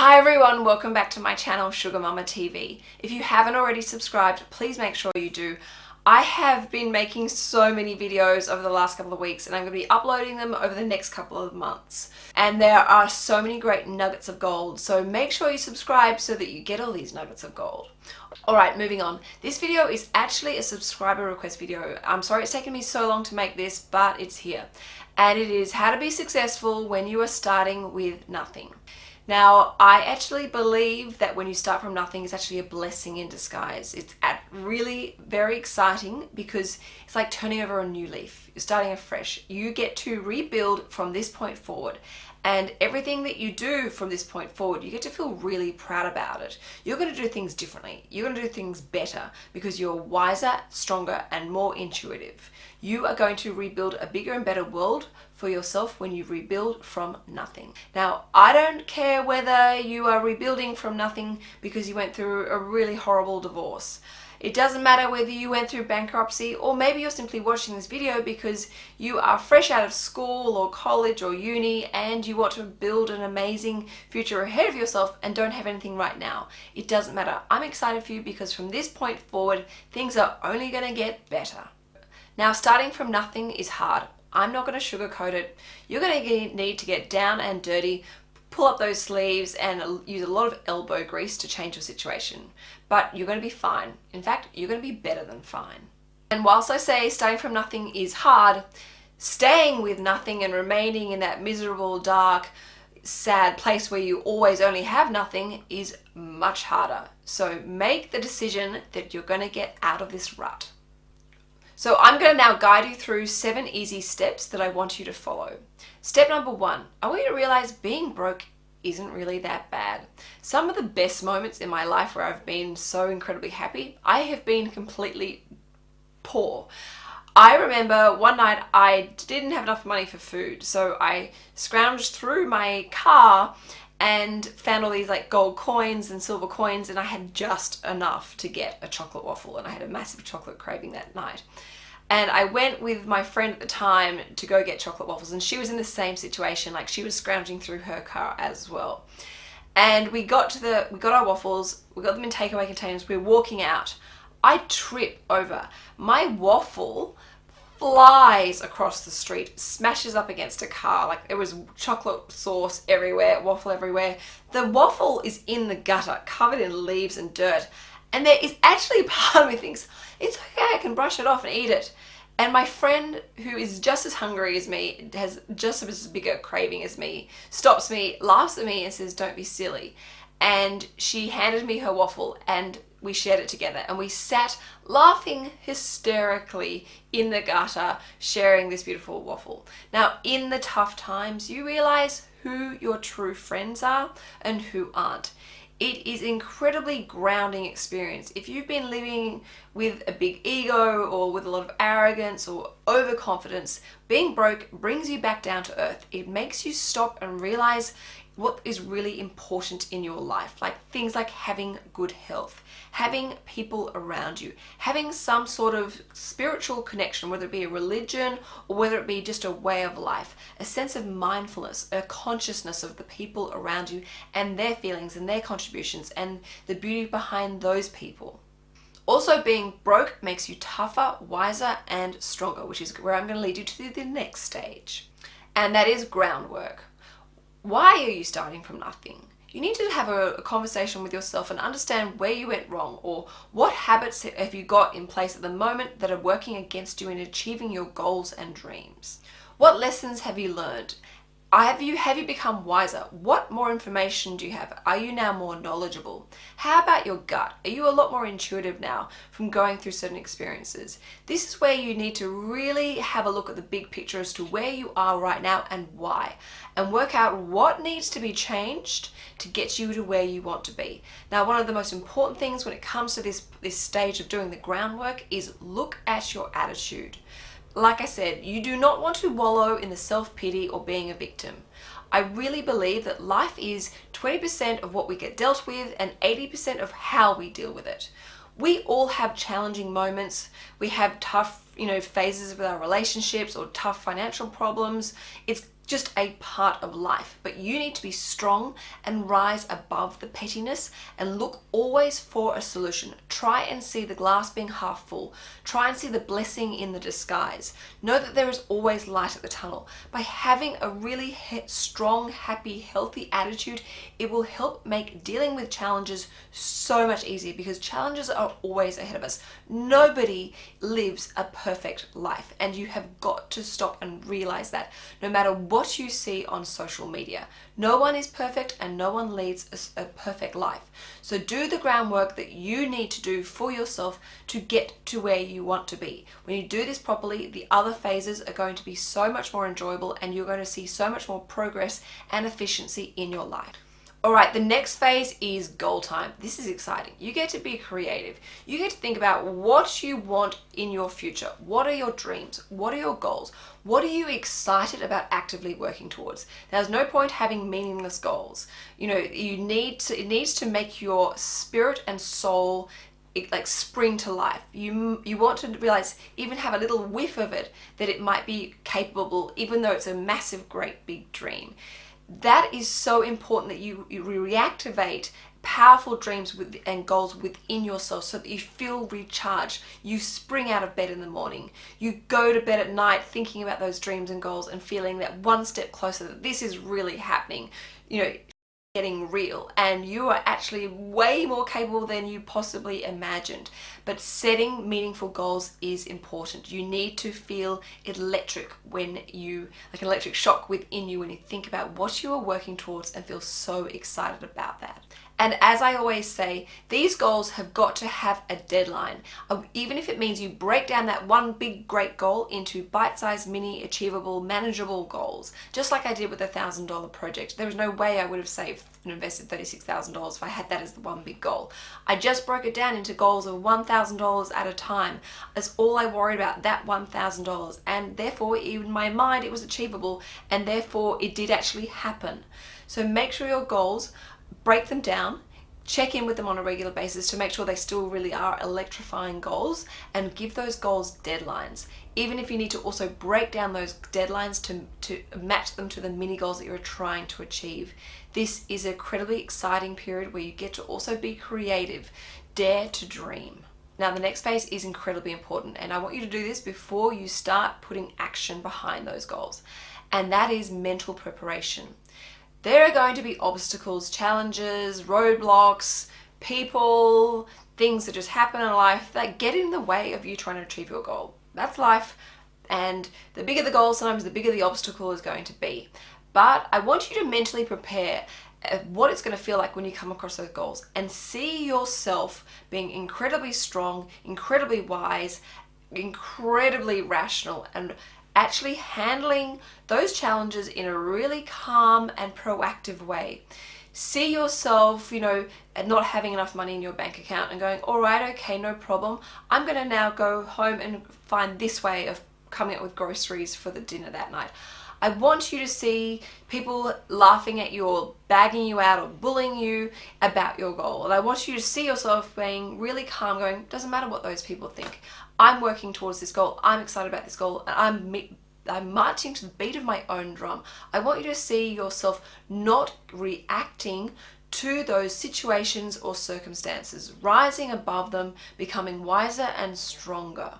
Hi everyone, welcome back to my channel Sugar Mama TV. If you haven't already subscribed, please make sure you do. I have been making so many videos over the last couple of weeks and I'm going to be uploading them over the next couple of months. And there are so many great nuggets of gold, so make sure you subscribe so that you get all these nuggets of gold. Alright, moving on. This video is actually a subscriber request video. I'm sorry it's taken me so long to make this, but it's here. And it is how to be successful when you are starting with nothing. Now, I actually believe that when you start from nothing, it's actually a blessing in disguise. It's really very exciting because it's like turning over a new leaf. You're starting afresh. You get to rebuild from this point forward. And everything that you do from this point forward, you get to feel really proud about it. You're going to do things differently. You're going to do things better because you're wiser, stronger, and more intuitive. You are going to rebuild a bigger and better world for yourself when you rebuild from nothing. Now, I don't care whether you are rebuilding from nothing because you went through a really horrible divorce. It doesn't matter whether you went through bankruptcy or maybe you're simply watching this video because you are fresh out of school or college or uni and you want to build an amazing future ahead of yourself and don't have anything right now. It doesn't matter. I'm excited for you because from this point forward, things are only going to get better. Now, starting from nothing is hard. I'm not going to sugarcoat it. You're going to need to get down and dirty, pull up those sleeves and use a lot of elbow grease to change your situation. But you're going to be fine. In fact, you're going to be better than fine. And whilst I say starting from nothing is hard, staying with nothing and remaining in that miserable, dark, sad place where you always only have nothing is much harder. So make the decision that you're going to get out of this rut. So I'm going to now guide you through seven easy steps that I want you to follow. Step number one, I want you to realize being broke isn't really that bad. Some of the best moments in my life where I've been so incredibly happy, I have been completely poor. I remember one night I didn't have enough money for food, so I scrounged through my car and found all these like gold coins and silver coins and I had just enough to get a chocolate waffle and I had a massive chocolate craving that night. And I went with my friend at the time to go get chocolate waffles and she was in the same situation, like she was scrounging through her car as well. And we got to the, we got our waffles, we got them in takeaway containers, we were walking out. I trip over. My waffle flies across the street, smashes up against a car. Like there was chocolate sauce everywhere, waffle everywhere. The waffle is in the gutter, covered in leaves and dirt. And there is actually part of me thinks, it's okay, I can brush it off and eat it. And my friend, who is just as hungry as me, has just as big a craving as me, stops me, laughs at me and says, don't be silly. And she handed me her waffle and we shared it together and we sat laughing hysterically in the gutter sharing this beautiful waffle. Now in the tough times you realize who your true friends are and who aren't. It is incredibly grounding experience. If you've been living with a big ego or with a lot of arrogance or overconfidence, being broke brings you back down to earth. It makes you stop and realize what is really important in your life, like things like having good health, having people around you, having some sort of spiritual connection, whether it be a religion or whether it be just a way of life, a sense of mindfulness, a consciousness of the people around you and their feelings and their contributions and the beauty behind those people. Also being broke makes you tougher, wiser and stronger, which is where I'm going to lead you to the next stage. And that is groundwork. Why are you starting from nothing? You need to have a, a, conversation with yourself and understand where you went wrong or what habits have you got in place at the moment that are working against you in achieving your goals and dreams. What lessons have you learned have you, have you become wiser? What more information do you have? Are you now more knowledgeable? How about your gut? Are you a lot more intuitive now from going through certain experiences? This is where you need to really have a look at the big picture as to where you are right now and why and work out what needs to be changed to get you to where you want to be. Now, one of the most important things when it comes to this, this stage of doing the groundwork is look at your attitude. Like I said, you do not want to wallow in the self-pity or being a victim. I really believe that life is 20% of what we get dealt with and 80% of how we deal with it. We all have challenging moments. We have tough, you know, phases with our relationships or tough financial problems. It's just a part of life. But you need to be strong and rise above the pettiness and look always for a solution. Try and see the glass being half full. Try and see the blessing in the disguise. Know that there is always light at the tunnel. By having a really strong, happy, healthy attitude, it will help make dealing with challenges so much easier because challenges are always ahead of us. Nobody lives a perfect life and you have got to stop and realize that no matter what what you see on social media. No one is perfect and no one leads a, a, perfect life. So do the groundwork that you need to do for yourself to get to where you want to be. When you do this properly, the other phases are going to be so much more enjoyable and you're going to see so much more progress and efficiency in your life. All right, the next phase is goal time. This is exciting. You get to be creative. You get to think about what you want in your future. What are your dreams? What are your goals? What are you excited about actively working towards? There's no point having meaningless goals. You know, you need to, it needs to make your spirit and soul like spring to life. You, you want to realize, even have a little whiff of it, that it might be capable, even though it's a massive, great big dream that is so important that you, you reactivate powerful dreams with, and goals within yourself so that you feel recharged. You spring out of bed in the morning. You go to bed at night thinking about those dreams and goals and feeling that one step closer that this is really happening. You know, getting real and you are actually way more capable than you possibly imagined. But setting meaningful goals is important. You need to feel electric when you like an electric shock within you when you think about what you are working towards and feel so excited about that and as I always say, these goals have got to have a deadline. Um, even if it means you break down that one big great goal into bite-sized, mini, achievable, manageable goals. Just like I did with the $1,000 project. There was no way I would have saved and invested $36,000 if I had that as the one big goal. I just broke it down into goals of $1,000 at a time. That's all I worried about, that $1,000. And therefore, in my mind, it was achievable and therefore it did actually happen. So make sure your goals break them down, check in with them on a regular basis to make sure they still really are electrifying goals and give those goals deadlines. Even if you need to also break down those deadlines to, to match them to the mini goals that you're trying to achieve. This is an incredibly exciting period where you get to also be creative, dare to dream. Now the next phase is incredibly important and I want you to do this before you start putting action behind those goals and that is mental preparation. There are going to be obstacles, challenges, roadblocks, people, things that just happen in life that get in the way of you trying to achieve your goal. That's life. And the bigger the goal, sometimes the bigger the obstacle is going to be. But I want you to mentally prepare uh, what it's going to feel like when you come across those goals and see yourself being incredibly strong, incredibly wise, incredibly rational and actually handling those challenges in a really calm and proactive way. See yourself, you know, not having enough money in your bank account and going, all right, okay, no problem. I'm going to now go home and find this way of coming up with groceries for the dinner that night. I want you to see people laughing at you or bagging you out or bullying you about your goal. And I want you to see yourself being really calm, going, doesn't matter what those people think. I'm working towards this goal. I'm excited about this goal and I'm I'm marching to the beat of my own drum. I want you to see yourself not reacting to those situations or circumstances, rising above them, becoming wiser and stronger.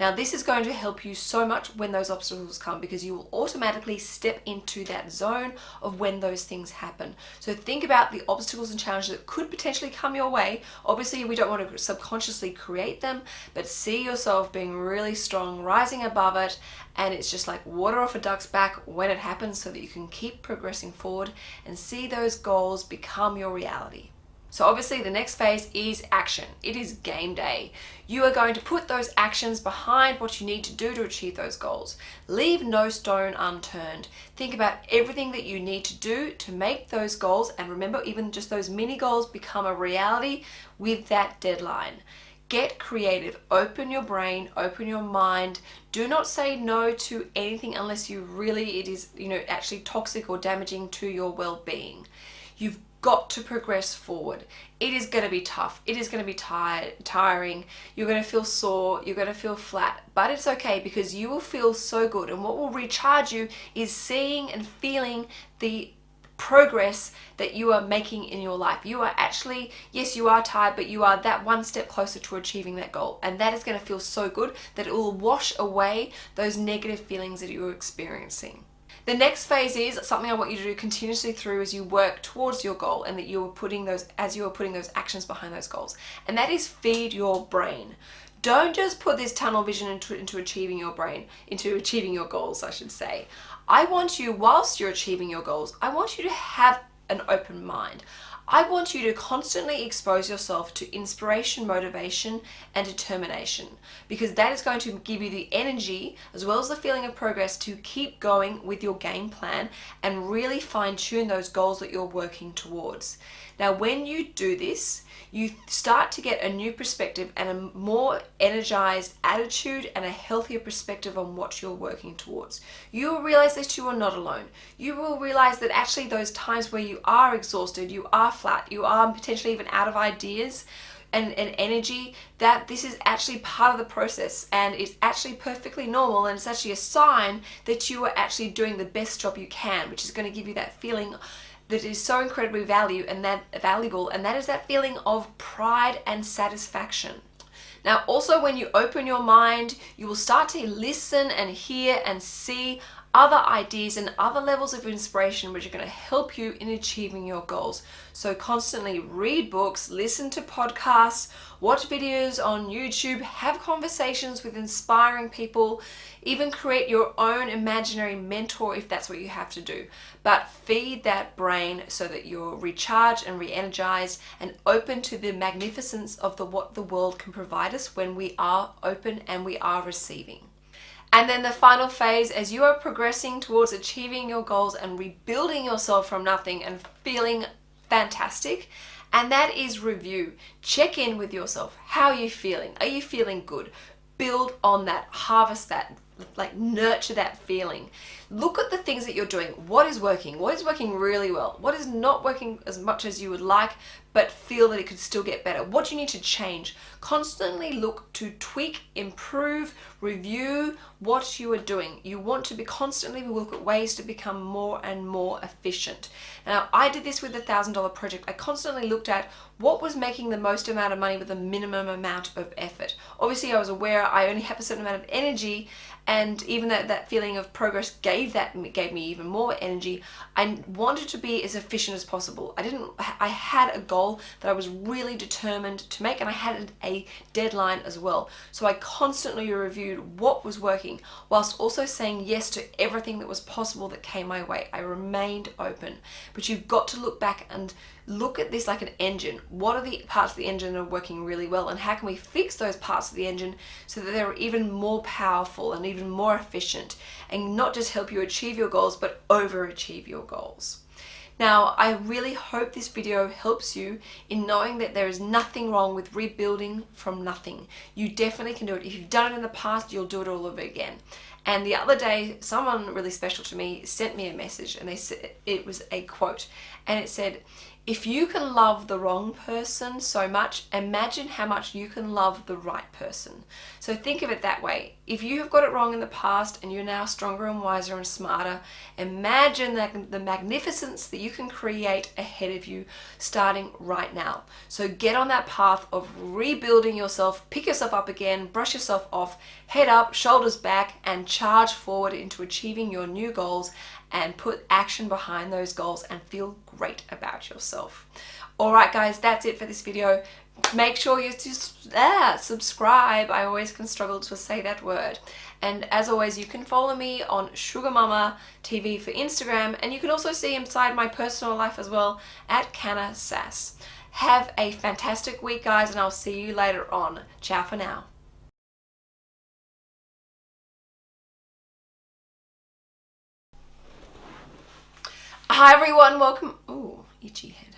Now this is going to help you so much when those obstacles come because you will automatically step into that zone of when those things happen. So think about the obstacles and challenges that could potentially come your way. Obviously we don't want to subconsciously create them, but see yourself being really strong, rising above it, and it's just like water off a duck's back when it happens so that you can keep progressing forward and see those goals become your reality. So obviously the next phase is action. It is game day. You are going to put those actions behind what you need to do to achieve those goals. Leave no stone unturned. Think about everything that you need to do to make those goals and remember even just those mini goals become a reality with that deadline. Get creative, open your brain, open your mind. Do not say no to anything unless you really, it is, you know, actually toxic or damaging to your well-being You've got to progress forward. It is going to be tough. It is going to be tired, tiring. You're going to feel sore. You're going to feel flat. But it's okay because you will feel so good. And what will recharge you is seeing and feeling the progress that you are making in your life. You are actually, yes, you are tired, but you are that one step closer to achieving that goal. And that is going to feel so good that it will wash away those negative feelings that you're experiencing. The next phase is something I want you to do continuously through as you work towards your goal and that you are putting those, as you are putting those actions behind those goals. And that is feed your brain. Don't just put this tunnel vision into, into achieving your brain, into achieving your goals, I should say. I want you, whilst you're achieving your goals, I want you to have an open mind. I want you to constantly expose yourself to inspiration, motivation, and determination because that is going to give you the energy as well as the feeling of progress to keep going with your game plan and really fine tune those goals that you're working towards. Now, when you do this, you start to get a new perspective and a more energized attitude and a healthier perspective on what you're working towards. You will realize that you are not alone. You will realize that actually those times where you are exhausted, you are flat, you are potentially even out of ideas, and, and energy that this is actually part of the process and it's actually perfectly normal and it's actually a sign that you are actually doing the best job you can which is going to give you that feeling that is so incredibly value and that valuable and that is that feeling of pride and satisfaction. Now also when you open your mind you will start to listen and hear and see other ideas and other levels of inspiration which are going to help you in achieving your goals. So constantly read books, listen to podcasts, watch videos on YouTube, have conversations with inspiring people, even create your own imaginary mentor if that's what you have to do. But feed that brain so that you're recharged and re-energized and open to the magnificence of the what the world can provide us when we are open and we are receiving. And then the final phase, as you are progressing towards achieving your goals and rebuilding yourself from nothing and feeling fantastic, and that is review. Check in with yourself. How are you feeling? Are you feeling good? Build on that, harvest that, like nurture that feeling. Look at the things that you're doing. What is working? What is working really well? What is not working as much as you would like, but feel that it could still get better? What do you need to change? Constantly look to tweak, improve, review what you are doing. You want to be constantly look at ways to become more and more efficient. Now, I did this with the $1,000 project. I constantly looked at what was making the most amount of money with the minimum amount of effort. Obviously, I was aware I only have a certain amount of energy and even that that feeling of progress gave that gave me even more energy. I wanted to be as efficient as possible. I didn't I had a goal that I was really determined to make and I had a deadline as well. So I constantly reviewed what was working whilst also saying yes to everything that was possible that came my way. I remained open. But you've got to look back and look at this like an engine. What are the parts of the engine that are working really well and how can we fix those parts of the engine so that they're even more powerful and even more efficient and not just help you achieve your goals but overachieve your goals. Now, I really hope this video helps you in knowing that there is nothing wrong with rebuilding from nothing. You definitely can do it. If you've done it in the past, you'll do it all over again. And the other day, someone really special to me sent me a message and they said it was a quote and it said, if you can love the wrong person so much, imagine how much you can love the right person. So think of it that way. If you have got it wrong in the past and you're now stronger and wiser and smarter, imagine the magnificence that you can create ahead of you starting right now. So get on that path of rebuilding yourself, pick yourself up again, brush yourself off, head up, shoulders back, and charge forward into achieving your new goals and put action behind those goals and feel great about yourself. Alright guys, that's it for this video. Make sure you just ah, subscribe. I always can struggle to say that word. And as always, you can follow me on Sugar Mama TV for Instagram and you can also see inside my personal life as well at Canna Sass. Have a fantastic week guys and I'll see you later on. Ciao for now. Hi everyone, welcome. Oh, itchy head.